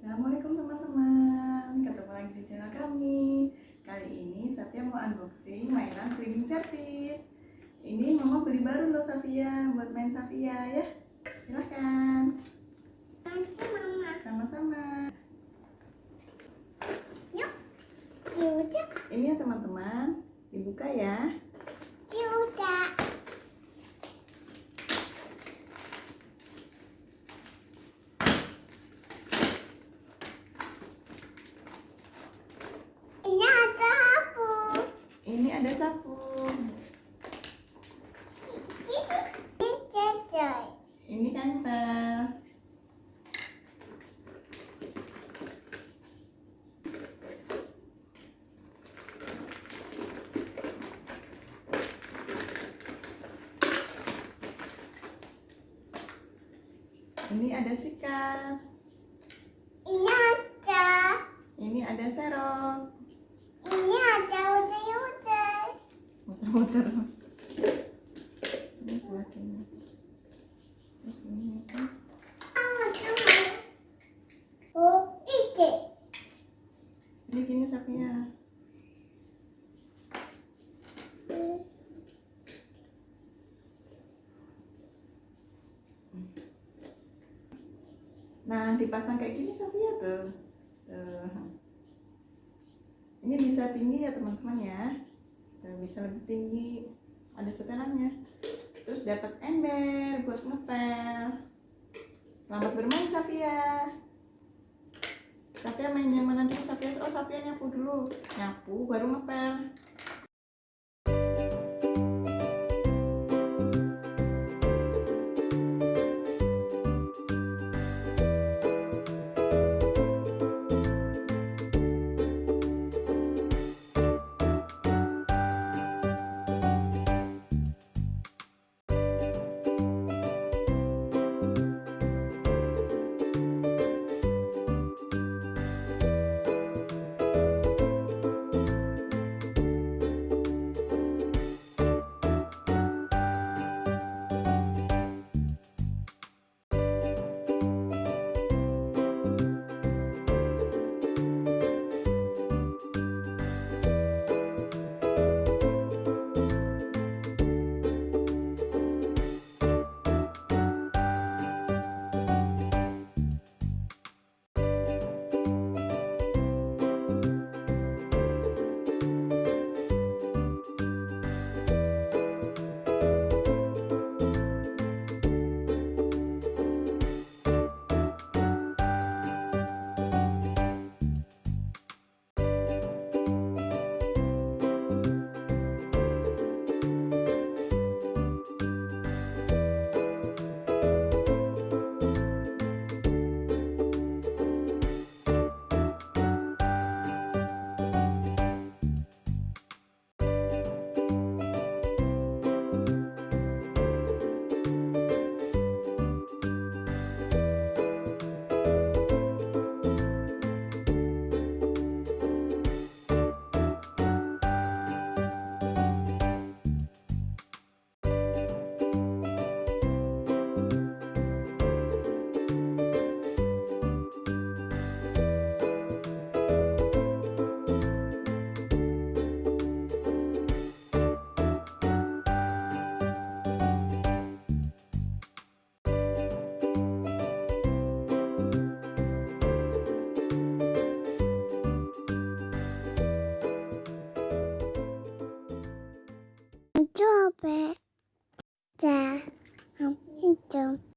Assalamualaikum teman-teman. Ketemu lagi di channel kami. Kali ini Safia mau unboxing mainan cleaning service. Ini mama beli baru loh Safia Buat main Safia ya. Silahkan mama. Sama-sama. Yuk. Ini ya teman-teman. Dibuka ya Ciuca. Ini ada apa? Ini ada sapu Ini. Ini ada sikat Ini ada. Ini ada serok Ini ada. Muter-muter ini buat ini terus ini kan. Ah, cuma. Oh, ini gini sapinya. Nah dipasang kayak gini Safia tuh. Tuh. Ini bisa tinggi ya teman-teman ya bisa lebih tinggi ada setelannya. Terus dapat ember buat ngepel. Selamat bermain Safia. Safia main yang mana dulu? Safia oh Safia nyapu dulu. Nyapu baru ngepel 안 좋아 배. 자, 안 좀.